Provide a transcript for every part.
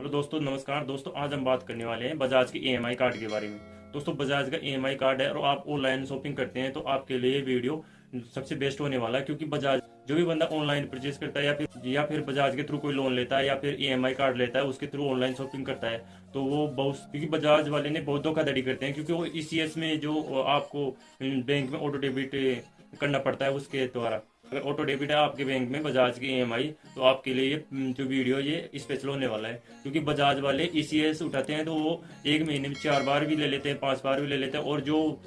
Hello दोस्तों, नमस्कार। दोस्तों, आज हम बात करने वाले हैं बजाज के ईएमआई कार्ड के बारे में। दोस्तों, बजाज का ईएमआई कार्ड है और आप ऑनलाइन शॉपिंग करते हैं तो आपके लिए वीडियो सबसे बेस्ट होने वाला है क्योंकि बजाज जो भी बंदा ऑनलाइन परचेज करता है या फिर या फिर बजाज के थ्रू कोई लोन लेता है या फिर ईएमआई कार्ड लेता है, उसके थ्रू ऑनलाइन शॉपिंग करता है तो वो बहुत क्योंकि बजाज वाले ने बहुत धोखाधड़ी करते हैं क्योंकि वो ई में जो आपको बैंक में ऑटो डेबिट करना पड़ता है उसके द्वारा। अगर ऑटो डेबिट है आपके बैंक में बजाज की ई तो आपके लिए ये जो वीडियो ये स्पेशल होने वाला है। क्योंकि बजाज वाले ईसीएस उठाते हैं तो वो एक महीने में चार बार भी ले लेते हैं, पाँच बार भी ले लेते हैं, और जो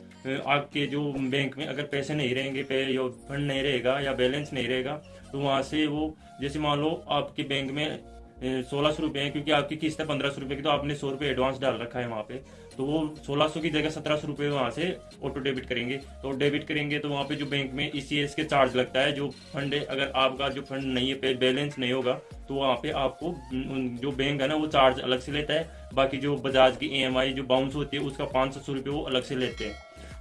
आपके जो बैंक में अगर पैसे नहीं रहेंगे, पे फंड नहीं रहेगा या बैलेंस नहीं रहेगा तो वहाँ से वो, जैसे मान लो आपके बैंक में सोलह सौ रुपये है, क्योंकि आपकी किस्त है पंद्रह सौ रुपये की तो आपने सौ रुपये एडवांस डाल रखा है वहाँ पे। तो वो सोलह सौ की जगह सत्रह सौ रुपये वहाँ से ऑटो डेबिट करेंगे। तो डेबिट करेंगे तो वहाँ पे जो बैंक में ई e के चार्ज लगता है, जो फंड है, अगर आपका जो फंड नहीं है बैलेंस नहीं होगा तो वहाँ पे आपको जो बैंक है ना, वो चार्ज अलग से लेता है। बाकी जो बजाज की EMI जो बाउंस होती है, उसका पाँच सौ रुपये वो अलग से लेते हैं।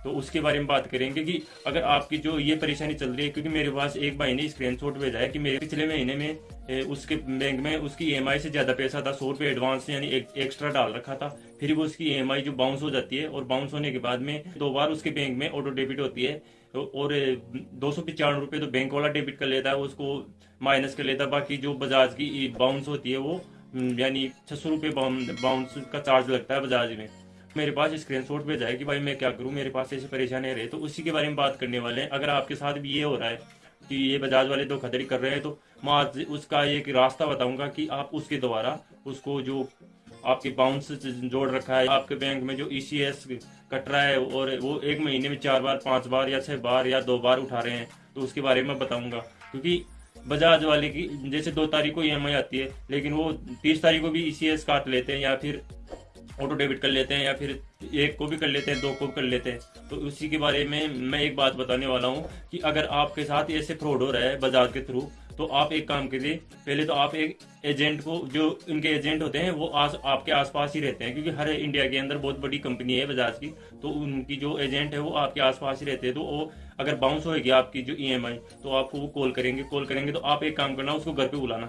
तो उसके बारे में बात करेंगे कि अगर आपकी जो ये परेशानी चल रही है क्योंकि मेरे पास एक भाई ने स्क्रीन शॉट भेजा है कि मेरे पिछले महीने में उसके बैंक में उसकी ई से ज़्यादा पैसा था सौ रुपये एडवांस यानी एक, एक्स्ट्रा डाल रखा था। फिर वो उसकी ई जो बाउंस हो जाती है और बाउंस होने के बाद में दो बार उसके बैंक में ऑटो डेबिट होती है और दो सौ पिचानवे रुपये तो बैंक वाला डेबिट कर लेता है उसको माइनस कर लेता है। बाकी जो बजाज की बाउंस होती है वो यानी छह सौ रुपये बाउंस का चार्ज लगता है बजाज में। मेरे पास स्क्रीन शॉट भेजा है कि भाई मैं क्या करूँ? मेरे पास ऐसी परेशानी रहे तो उसी के बारे में बात करने वाले हैं। अगर आपके साथ भी ये हो रहा है कि ये बजाज वाले धोखाधड़ी कर रहे हैं तो मैं आज उसका एक रास्ता बताऊँगा कि आप उसके द्वारा उसको जो आपके बाउंस जोड़ रखा है, आपके बैंक में जो ई e कट रहा है, और वो एक महीने में चार बार, पाँच बार या छह बार या दो बार उठा रहे हैं तो उसके बारे में बताऊँगा। क्योंकि बजाज वाले की, जैसे दो तारीख को ई आती है, लेकिन वो तीस तारीख को भी ई e काट लेते हैं या फिर ऑटो डेबिट कर लेते हैं या फिर एक को भी कर लेते हैं दो को भी कर लेते हैं। तो उसी के बारे में मैं एक बात बताने वाला हूँ कि अगर आपके साथ ऐसे फ्रॉड हो रहा है बजाज के थ्रू तो आप एक काम करिए पहले तो आप एक एजेंट को जो इनके एजेंट होते हैं वो आस, आपके आसपास ही रहते हैं क्योंकि हर इंडिया के अंदर बहुत बड़ी कंपनी है बजाज की। तो उनकी जो एजेंट है वो आपके आसपास ही रहते हैं। तो वो अगर बाउंस होएगी आपकी जो ईएमआई तो आपको वो कॉल करेंगे कॉल करेंगे। तो आप एक काम करना उसको घर पे बुलाना।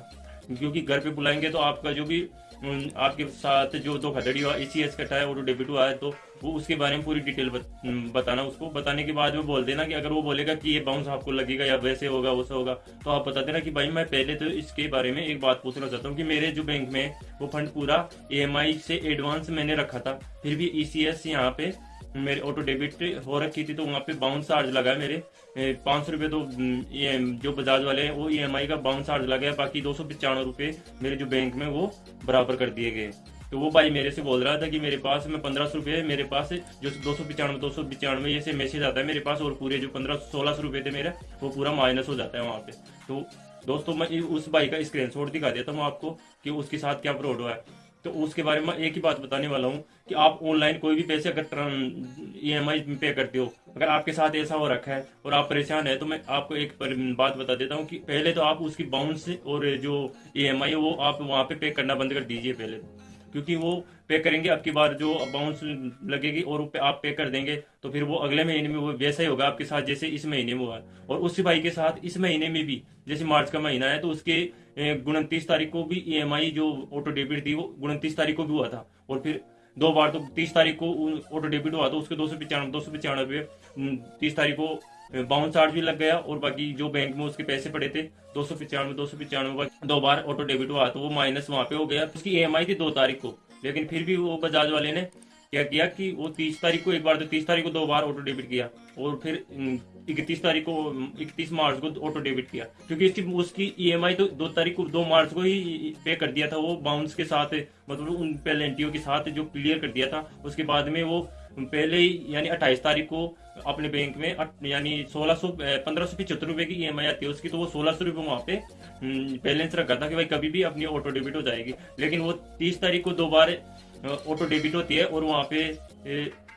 क्योंकि घर पे बुलाएँगे तो आपका जो भी आपके साथ जो धोखाधड़ी हुआ ए सी एस कटा है और डेबिट हुआ है तो वो उसके बारे में पूरी डिटेल बत, बताना। उसको बताने के बाद वो बोल देना कि अगर वो बोलेगा कि ये बाउंस आपको लगेगा या वैसे होगा वैसे होगा तो आप बता देना कि भाई मैं पहले तो इसके बारे में एक बात पूछना चाहता हूँ कि मेरे जो बैंक में वो फंड पूरा ई से एडवांस मैंने रखा था फिर भी ई सी यहाँ पे मेरे ऑटो डेबिट हो रखी थी तो वहाँ पे बाउंस चार्ज लगा मेरे। पाँच सौ रुपये तो ये, जो बजाज वाले हैं, वो ई e का बाउंस चार्ज लगा है, बाकी दो सौ पचानवे रुपये मेरे जो बैंक में वो बराबर कर दिए गए। तो वो भाई मेरे से बोल रहा था कि मेरे पास में पंद्रह सौ रुपये, मेरे पास जो दो सौ पचानवे, दो सौ पचानवे ये से मैसेज आता है मेरे पास, और पूरे जो पंद्रह, सोलह सौ रुपये थे मेरे, वो पूरा माइनस हो जाता है वहाँ पे। तो दोस्तों, मैं उस भाई का स्क्रीन शॉट दिखा देता हूँ आपको कि उसके साथ क्या फ्रॉड हुआ है। तो उसके बारे में एक ही बात बताने वाला हूँ कि आप ऑनलाइन कोई भी पैसे अगर ई एम आई पे करते हो, अगर आपके साथ ऐसा हो रखा है और आप परेशान है तो मैं आपको एक बात बता देता हूँ कि पहले तो आप उसकी बाउंस और जो ई एम आई वो आप वहाँ पे पे करना बंद कर दीजिए पहले। क्योंकि वो पे करेंगे, आपकी बार जो बाउंस लगेगी और आप पे कर देंगे तो फिर वो अगले महीने में वो वैसा ही होगा आपके साथ जैसे इस महीने में हुआ। और उस भाई के साथ इस महीने में भी, जैसे मार्च का महीना है तो उसके उनतीस तारीख को भी ईएमआई जो ऑटो डेबिट थी वो उनतीस तारीख को भी हुआ था। और फिर दो बार तो तीस तारीख को ऑटो डेबिट हुआ तो उसके दो सौ पचानवे, दो सौ पचानवे तीस तारीख को बाउंस चार्ज भी लग गया और बाकी जो बैंक में उसके पैसे पड़े थे, दो सौ पचानवे, दो सौ पचानवे दो बार ऑटो डेबिट हुआ तो वो माइनस वहाँ पे हो गया। उसकी ई थी दो तारीख को, लेकिन फिर भी वो बजाज वाले ने क्या किया कि वो तीस तारीख को, एक बार तो तीस तारीख को दो बार ऑटो डेबिट किया और फिर इकतीस तारीख को, इकतीस मार्च को ऑटो डेबिट किया। क्योंकि इसकी उसकी ईएमआई तो दो तारीख को, दो मार्च को ही पे कर दिया था वो बाउंस के साथ मतलब उन पेलेंटियों के साथ जो क्लियर कर दिया था, उसके बाद में वो पहले ही, यानी अट्ठाईस तारीख को अपने बैंक में यानी सोलह सौ पंद्रह सौ पचहत्तर रुपए की ईएमआई आती है, उसकी तो वो सोलह सौ रुपये वहाँ पे बैलेंस रखा था कि भाई कभी भी अपनी ऑटो डेबिट हो जाएगी। लेकिन वो तीस तारीख को दो बार ऑटो डेबिट होती है और वहाँ पे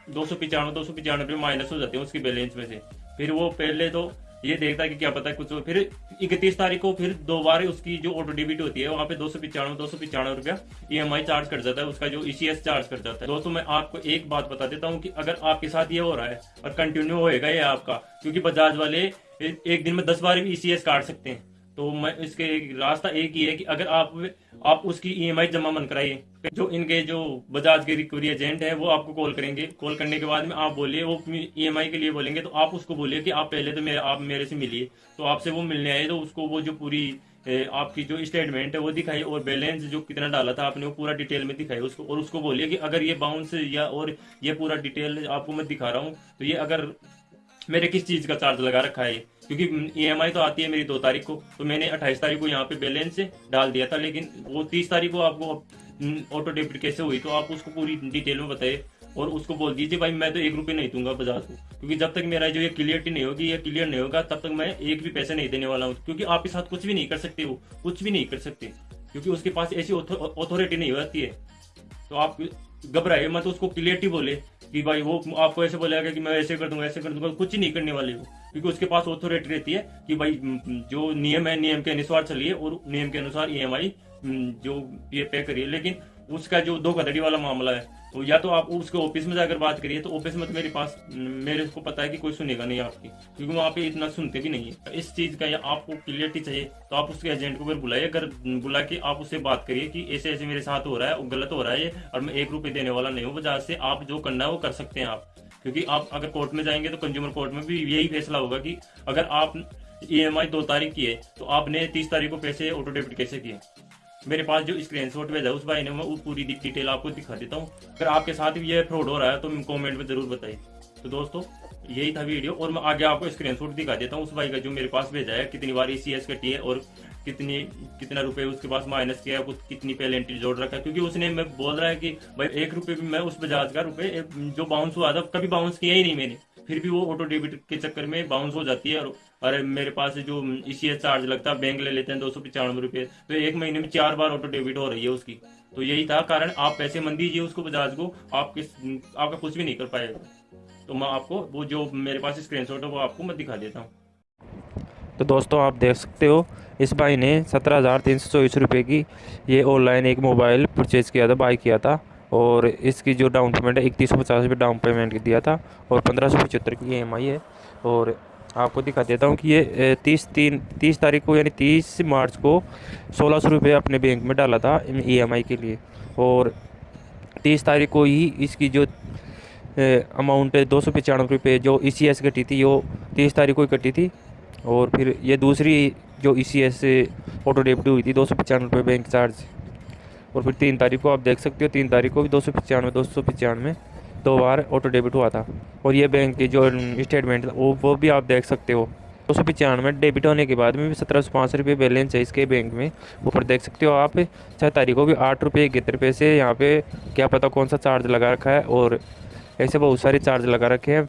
दो सौ पिचानवे, दो सौ पिचानवे माइनस हो जाते हैं उसकी बैलेंस में से। फिर वो पहले तो ये देखता है कि क्या पता है। कुछ फिर इकतीस तारीख को फिर दो बार उसकी जो ऑटो डेबिट होती है, वहाँ पे दो सौ पिचानवे, दो सौ पिचानवे रुपया ई एम आई चार्ज कर जाता है, उसका जो ईसीएस चार्ज कर जाता है। दोस्तों, मैं आपको एक बात बता देता हूँ कि अगर आपके साथ ये हो रहा है और कंटिन्यू होएगा ये आपका, क्योंकि बजाज वाले एक दिन में दस बार भी ईसीएस काट सकते हैं। तो मैं इसके रास्ता एक ही है कि अगर आप आप उसकी ईएमआई जमा मन कराइए। जो इनके जो बजाज के रिकवरी एजेंट है, वो आपको कॉल करेंगे। कॉल करने के बाद में आप बोलिए, वो ईएमआई के लिए बोलेंगे तो आप उसको बोलिए कि आप पहले तो मेरे, आप मेरे से मिलिए। तो आपसे वो मिलने आए तो उसको वो जो पूरी आपकी जो स्टेटमेंट है, वो दिखाई और बैलेंस जो कितना डाला था आपने, वो पूरा डिटेल में दिखाई उसको। और उसको बोलिए कि अगर ये बाउंस या, और ये पूरा डिटेल आपको मैं दिखा रहा हूँ तो ये अगर मेरे किस चीज़ का चार्ज लगा रखा है? क्योंकि ईएमआई तो आती है मेरी दो तारीख को तो मैंने अट्ठाईस तारीख को यहाँ पे बैलेंस डाल दिया था, लेकिन वो तीस तारीख को आपको ऑटो डेबिट कैसे हुई तो आप उसको पूरी डिटेल में बताइए और उसको बोल दीजिए, भाई मैं तो एक रुपये नहीं दूँगा बजाज को, क्योंकि जब तक मेरा जो ये क्लियरिटी नहीं होगी, ये क्लियर नहीं होगा, तब तक मैं एक भी पैसे नहीं देने वाला हूँ, क्योंकि आपके साथ कुछ भी नहीं कर सकते वो कुछ भी नहीं कर सकते, क्योंकि उसके पास ऐसी अथॉरिटी नहीं होती है। तो आप घबराए मत उसको क्लियरटी बोले कि भाई वो आपको ऐसे बोलेगा कि मैं ऐसे कर दूँगा, ऐसे कर दूँगा, कुछ ही नहीं करने वाले हो क्योंकि उसके पास ऑथोरिटी रहती है कि भाई जो नियम है, नियम के अनुसार चलिए और नियम के अनुसार ई जो ये पे करिए। लेकिन उसका जो धोखाधड़ी वाला मामला है तो या तो आप उसके ऑफ़िस में जाकर बात करिए तो ऑफ़िस में तो मेरे पास, मेरे को पता है कि कोई सुनेगा नहीं आपकी, क्योंकि वहाँ पे इतना सुनते भी नहीं है। इस चीज़ का या आपको क्लियरिटी चाहिए तो आप उसके एजेंट को फिर बुलाइए, अगर बुला के आप उससे बात करिए कि ऐसे ऐसे मेरे साथ हो रहा है वो गलत हो रहा है और मैं एक रुपये देने वाला नहीं हूँ बजाज से आप जो करना है वो कर सकते हैं आप। क्योंकि आप अगर कोर्ट में जाएँगे तो कंज्यूमर कोर्ट में भी यही फैसला होगा कि अगर आप ई एम आई दो तारीख की है तो आपने तीस तारीख को पैसे ऑटो डेबिट कैसे किए? मेरे पास जो स्क्रीन शॉट भेजा उस भाई ने मैं पूरी डिटेल आपको दिखा देता हूँ। अगर आपके साथ भी ये फ्रॉड हो रहा है तो कॉमेंट में ज़रूर बताइए। तो दोस्तों, यही था वीडियो और मैं आगे आपको स्क्रीन शॉट दिखा देता हूँ। उस भाई का जो मेरे पास भेजा है, कितनी बार ई कटी है, और कितनी कितना रुपए उसके पास माइनस किया कुछ कितनी पहले एंट्री जोड़ रखा है। क्योंकि उसने मैं बोल रहा है कि, भाई, एक रुपये भी मैं उस बजाज का रुपए जो बाउंस हुआ था, कभी बाउंस किया ही नहीं मैंने। फिर भी वो ऑटो डेबिट के चक्कर में बाउंस हो जाती है, और अरे मेरे पास जो इसी चार्ज लगता है बैंक ले लेते हैं दो सौ पचानवे रुपये। तो एक महीने में चार बार ऑटो डेबिट हो रही है उसकी। तो यही था कारण, आप पैसे मन दीजिए उसको बजाज को, आप किस, आपका कुछ भी नहीं कर पाएगा। तो मैं आपको, वो जो मेरे पास स्क्रीन है, वो आपको मैं दिखा देता हूँ। तो दोस्तों, आप देख सकते हो, इस भाई ने सत्रह हज़ार तीन सौ चौबीस रुपये की ये ऑनलाइन एक मोबाइल परचेज़ किया था बाई किया था, और इसकी जो डाउन पेमेंट है, इकतीस सौ पचास रुपये डाउन पेमेंट दिया था, और पंद्रह सौ पचहत्तर की ई एम आई है, और आपको दिखा देता हूँ कि ये तीस तीन, तीस तारीख को यानी तीस मार्च को सोलह सौ रुपये अपने बैंक में डाला था ई के लिए। और तीस तारीख को ही इसकी जो अमाउंट दो सौ पचानवे रुपये जो ई सी एस कटी थी, वो तीस तारीख को ही कटी थी। और फिर ये दूसरी जो E C S auto debit हुई थी, दो सौ पचानवे रुपये बैंक चार्ज और फिर तीन तारीख को आप देख सकते हो, तीन तारीख को भी दो सौ पचानवे, दो सौ पचानवे। दो बार ऑटो डेबिट हुआ था। और ये बैंक की जो स्टेटमेंट वो वो भी आप देख सकते हो। दो सौ पचानवे डेबिट होने के बाद में भी सत्रह सौ पाँच रुपये बैलेंस है इसके बैंक में। ऊपर देख सकते हो आप छः तारीख को भी आठ रुपये इकहत्तर रुपये से यहाँ पे, क्या पता कौन सा चार्ज लगा रखा है और ऐसे बहुत सारे चार्ज लगा रखे हैं।